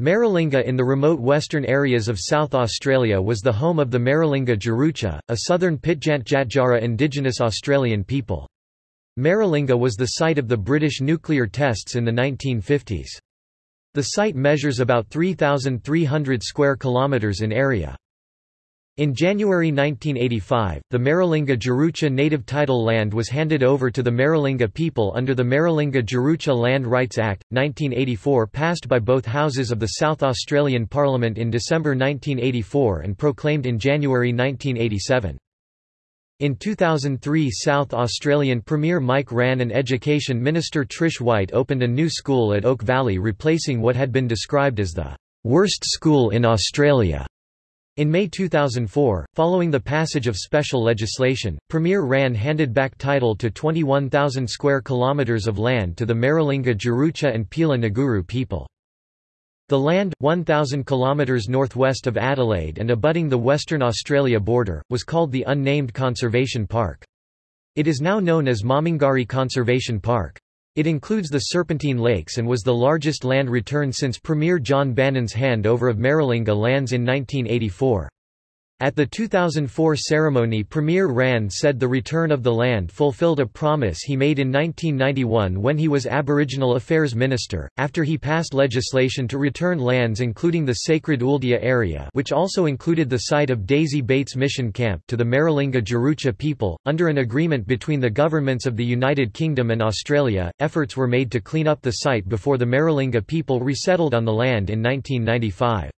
Maralinga in the remote western areas of South Australia was the home of the Maralinga Tjarutja, a southern Pitjantjatjara indigenous Australian people. Maralinga was the site of the British nuclear tests in the 1950s. The site measures about 3,300 square kilometres in area. In January 1985, the Maralinga Tjarutja native title land was handed over to the Maralinga people under the Maralinga Tjarutja Land Rights Act, 1984 passed by both houses of the South Australian Parliament in December 1984 and proclaimed in January 1987. In 2003 South Australian Premier Mike Rann and Education Minister Trish White opened a new school at Oak Valley replacing what had been described as the worst school in Australia. In May 2004, following the passage of special legislation, Premier Rann handed back title to 21,000 square kilometres of land to the Maralinga Tjarutja and Pila Nguru people. The land, 1,000 kilometres northwest of Adelaide and abutting the Western Australia border, was called the Unnamed Conservation Park. It is now known as Mamungari Conservation Park. It includes the Serpentine Lakes and was the largest land return since Premier John Bannon's handover of Maralinga lands in 1984. At the 2004 ceremony Premier Rann said the return of the land fulfilled a promise he made in 1991 when he was Aboriginal Affairs Minister, after he passed legislation to return lands including the sacred Ooldea area which also included the site of Daisy Bates Mission Camp to the Maralinga Tjarutja people. Under an agreement between the governments of the United Kingdom and Australia, efforts were made to clean up the site before the Maralinga people resettled on the land in 1995.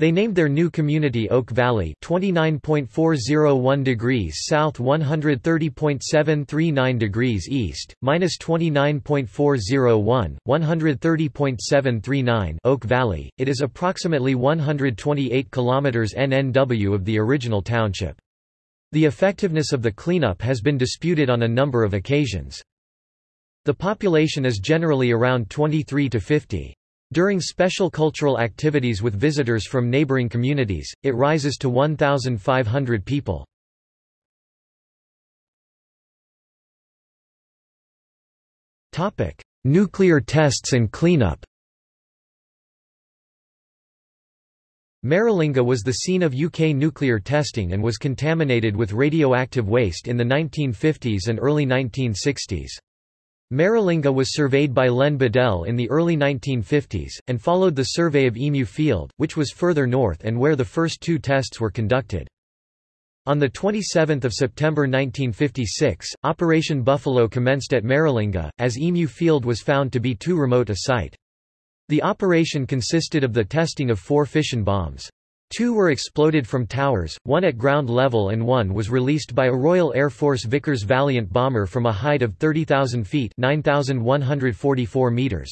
They named their new community Oak Valley 29.401 degrees south 130.739 degrees east, minus 29.401, 130.739 Oak Valley. It is approximately 128 kilometers NNW of the original township. The effectiveness of the cleanup has been disputed on a number of occasions. The population is generally around 23 to 50. During special cultural activities with visitors from neighboring communities, it rises to 1,500 people. Nuclear tests and cleanup Maralinga was the scene of UK nuclear testing and was contaminated with radioactive waste in the 1950s and early 1960s. Maralinga was surveyed by Len Beadell in the early 1950s, and followed the survey of Emu Field, which was further north and where the first two tests were conducted. On 27 September 1956, Operation Buffalo commenced at Maralinga, as Emu Field was found to be too remote a site. The operation consisted of the testing of four fission bombs. Two were exploded from towers, one at ground level and one was released by a Royal Air Force Vickers Valiant bomber from a height of 30,000 feet 9,144 meters.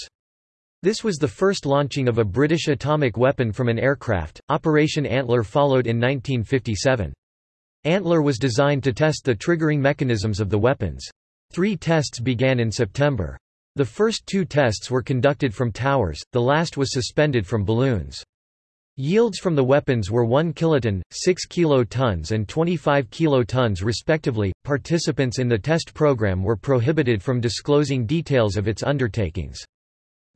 This was the first launching of a British atomic weapon from an aircraft. Operation Antler followed in 1957. Antler was designed to test the triggering mechanisms of the weapons. Three tests began in September. The first two tests were conducted from towers, the last was suspended from balloons. Yields from the weapons were 1 kiloton, 6 kilotons and 25 kilotons respectively. Participants in the test program were prohibited from disclosing details of its undertakings.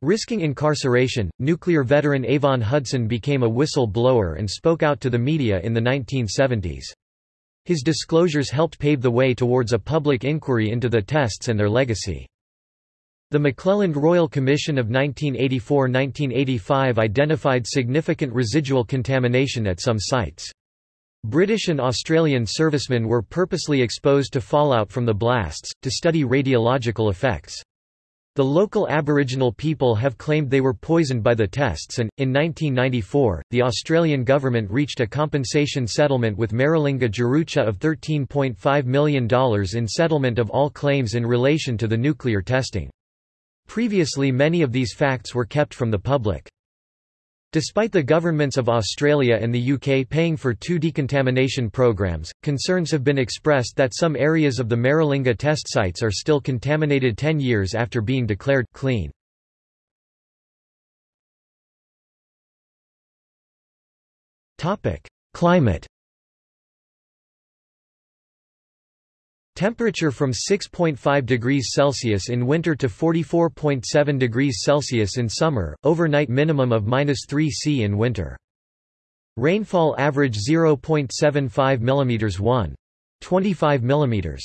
Risking incarceration, nuclear veteran Avon Hudson became a whistle-blower and spoke out to the media in the 1970s. His disclosures helped pave the way towards a public inquiry into the tests and their legacy. The McClelland Royal Commission of 1984–1985 identified significant residual contamination at some sites. British and Australian servicemen were purposely exposed to fallout from the blasts, to study radiological effects. The local Aboriginal people have claimed they were poisoned by the tests and, in 1994, the Australian government reached a compensation settlement with Maralinga Tjarutja of $13.5 million in settlement of all claims in relation to the nuclear testing. Previously many of these facts were kept from the public. Despite the governments of Australia and the UK paying for two decontamination programs, concerns have been expressed that some areas of the Maralinga test sites are still contaminated 10 years after being declared clean. Climate Temperature from 6.5 degrees Celsius in winter to 44.7 degrees Celsius in summer, overnight minimum of -3 C in winter. Rainfall average 0.75 mm 1. 25 mm.